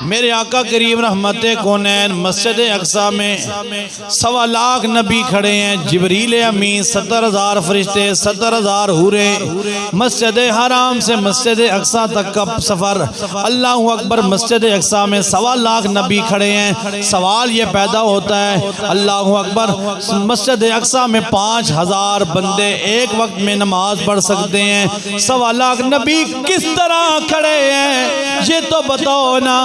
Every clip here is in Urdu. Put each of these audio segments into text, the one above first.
میرے آقا کریم رحمت کونین مسجد اقصا میں سوا لاکھ نبی کھڑے ہیں، جبریل امین، ستر ہزار فرشتے، ستر ہزار ہورے مسجد حرام سے مسجد اقصا تک کا سفر۔ اللہ اکبر، مسجد اقصا میں سوا لاکھ نبی کھڑے ہیں۔ سوال یہ پیدا ہوتا ہے، اللہ اکبر، مسجد اقصا میں پانچ ہزار بندے ایک وقت میں نماز پڑھ سکتے ہیں۔ سوا لاکھ نبی کس طرح کھڑے ہیں؟ یہ تو بتاؤ نا،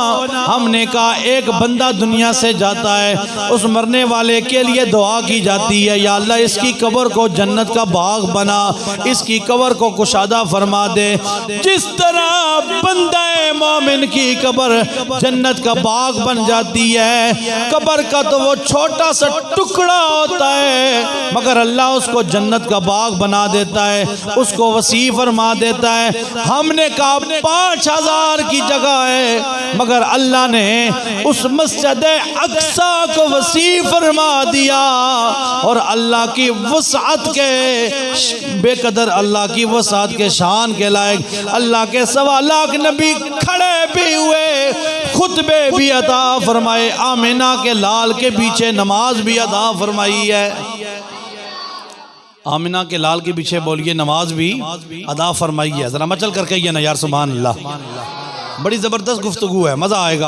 ہم نے کہا ایک بندہ دنیا سے جاتا ہے، اس مرنے والے کے لیے دعا کی جاتی ہے، یا اللہ اس کی قبر کو جنت کا باغ بنا، اس کی قبر کو کشادہ فرما دے۔ جس طرح بندہ مومن کی قبر جنت کا باغ بن جاتی ہے، قبر کا تو وہ چھوٹا سا ٹکڑا ہوتا ہے۔ مگر اللہ اس کو جنت کا باغ بنا دیتا ہے، اس کو وسیع فرما دیتا ہے۔ ہم نے کہا پانچ ہزار کی جگہ ہے، مگر اللہ نے اس مسجد اقصا کو وسیع فرما دیا۔ اور اللہ کی وسعت کے بے قدر اللہ کی وسعت کے شان کے لائق اللہ کے سوا لاکھ نبی کھڑے بھی ہوئے، خطبے بھی عطا فرمائے، آمینہ کے لال کے پیچھے نماز بھی عطا فرمائی ہے۔ آمینہ کے لال کے پیچھے بولیے نماز بھی ادا فرمائی ہے ذرا مچل کر کے نا یار، سبحان اللہ۔ بڑی زبردست گفتگو ہے، مزہ آئے گا۔